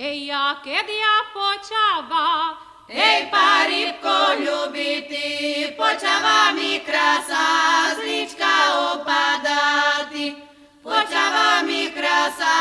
ja keď ja počava, Ej, parybko ľubitý, počava mi krasa, zlička opadá ty. Počava mi krasa,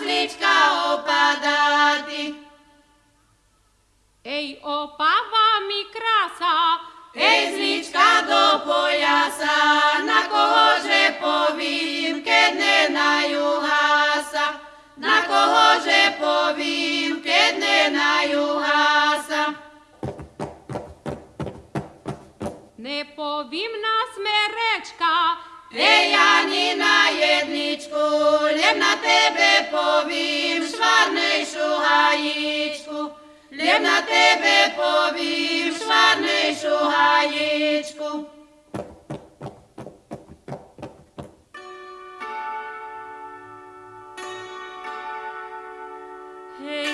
zlička opadá ty. Ej, opava mi krasa, Ej, zlička do pojasa, na kohože povím, keď ne na juhasa. Na kohože povím, keď Nepovimna smerečka, Ejanina jedničku, ljem na tebe povim, švarnejšu hajičku. Ljem na tebe povim, švarnejšu hajičku. Hey.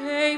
Hey,